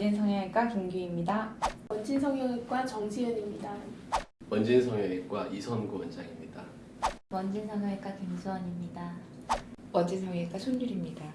원진성형외과 김규입니다. 원진성형외과 정지은입니다. 원진성형외과 이선구 원장입니다. 원진성형외과 김수원입니다. 원진성형외과 손율입니다.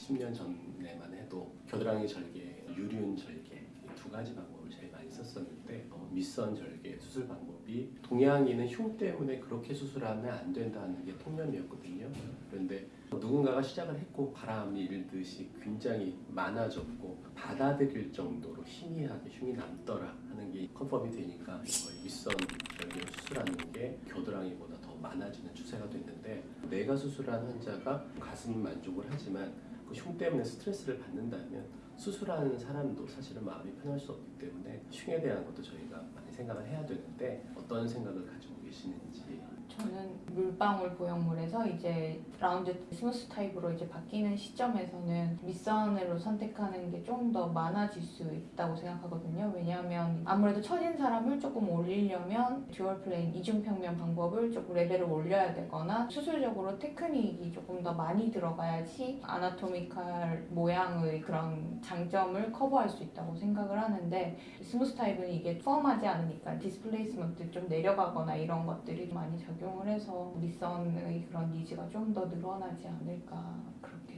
10년 전에만 해도 겨드랑이 절개, 유륜 절개 이두 가지 방법을 제일 많이 썼었는데 어, 밑선 절개 수술 방법 이 동양인은 흉 때문에 그렇게 수술하면 안 된다는 게 통념이었거든요. 그런데 누군가가 시작을 했고 바람이 일듯이 굉장히 많아졌고 받아들일 정도로 희미하게 흉이 남더라 하는 게 confirm이 되니까 거의 밑선 절개를 수술하는 게 겨드랑이보다 더 많아지는 추세가 됐는데 내가 수술한 환자가 가슴 만족을 하지만 그 흉 때문에 스트레스를 받는다면 수술하는 사람도 사실은 마음이 편할 수 없기 때문에 흉에 대한 것도 저희가 생각을 해야 되는데 어떤 생각을 가지고 계시는지 저는 물방울 보형물에서 이제 round smooth 타입으로 이제 바뀌는 시점에서는 밑선으로 선택하는 게 좀 더 많아질 수 있다고 생각하거든요. 왜냐하면 아무래도 처진 사람을 조금 올리려면 dual plane 이중평면 방법을 조금 레벨을 올려야 되거나 수술적으로 테크닉이 조금 더 많이 들어가야지 anatomical 모양의 그런 장점을 커버할 수 있다고 생각을 하는데 smooth 타입은 이게 firm하지 않으니까 displacement 좀 내려가거나 이런 것들이 많이 적용을 해서 밑선의 그런 needs가 좀 더 늘어나지 않을까 그렇게.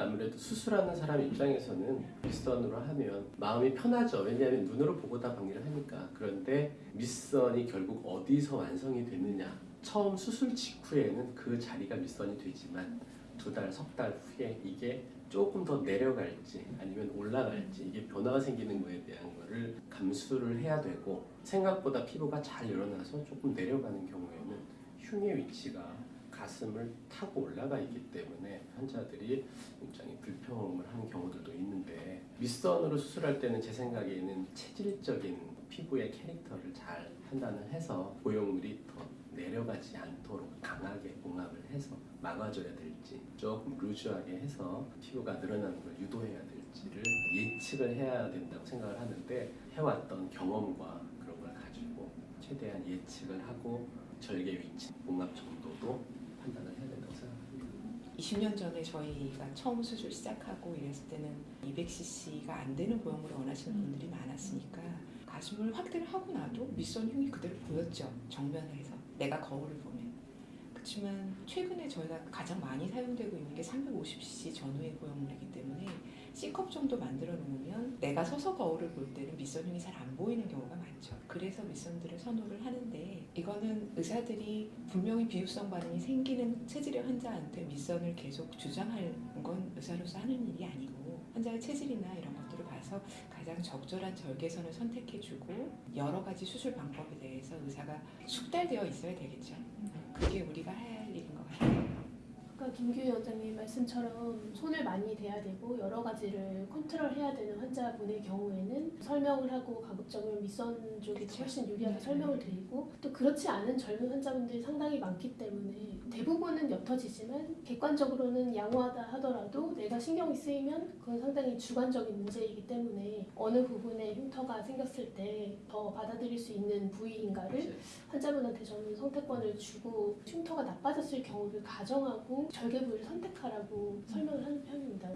아무래도 수술하는 사람 입장에서는 밑선으로 하면 마음이 편하죠. 왜냐하면 눈으로 보고 다 박리를 하니까. 그런데 밑선이 결국 어디서 완성이 되느냐. 처음 수술 직후에는 그 자리가 밑선이 되지만 두 달, 석 달 후에 이게 조금 더 내려갈지 아니면 올라갈지 이게 변화가 생기는 거에 대한 거를 감수를 해야 되고 생각보다 피부가 잘 일어나서 조금 내려가는 경우에는 흉의 위치가 가슴을 타고 올라가 있기 때문에 환자들이 굉장히 불평을 하는 경우들도 있는데 밑선으로 수술할 때는 제 생각에는 체질적인 피부의 캐릭터를 잘 판단을 해서 보형물이 더 내려가지 않도록 강하게 봉합을 해서 막아줘야 될지 조금 루즈하게 해서 피부가 늘어나는 걸 유도해야 될지를 예측을 해야 된다고 생각을 하는데 해왔던 경험과 그런 걸 가지고 최대한 예측을 하고 절개 위치, 봉합 정도도 판단을 해야 된다고 생각합니다. 20년 전에 저희가 처음 수술 시작하고 이랬을 때는 200cc가 안 되는 보형물을 원하시는 분들이 많았으니까 가슴을 확대를 하고 나도 밑선 흉이 그대로 보였죠. 정면에서 내가 거울을 보면. 그렇지만 최근에 저희가 가장 많이 사용되고 있는 게 350cc 전후의 보형물이기 때문에 C컵 정도 만들어 놓으면 내가 서서 거울을 볼 때는 밑선 흉이 잘 안 보이는 경우가 많죠. 그래서 밑선들을 선호를 하는데 이거는 의사들이 분명히 비유성 반응이 생기는 체질의 환자한테 밑선을 계속 주장하는 건 의사로서 하는 일이 아니고 환자의 체질이나 이런 봐서 가장 적절한 절개선을 선택해주고 여러 가지 수술 방법에 대해서 의사가 숙달되어 있어야 되겠죠. 그게 우리가 해야 할. 아까 김규희 원장님 말씀처럼 손을 많이 대야 되고 여러 가지를 컨트롤해야 되는 환자분의 경우에는 설명을 하고 가급적이면 밑선 쪽이. 훨씬 유리하게 음. 설명을 드리고 또 그렇지 않은 젊은 환자분들이 상당히 많기 때문에 대부분은 옅어지지만 객관적으로는 양호하다 하더라도 내가 신경이 쓰이면 그건 상당히 주관적인 문제이기 때문에 어느 부분에 흉터가 생겼을 때 더 받아들일 수 있는 부위인가를 환자분한테 저는 선택권을 주고 흉터가 나빠졌을 경우를 가정하고 절 결계부를 선택하라고 설명을 하는 편입니다.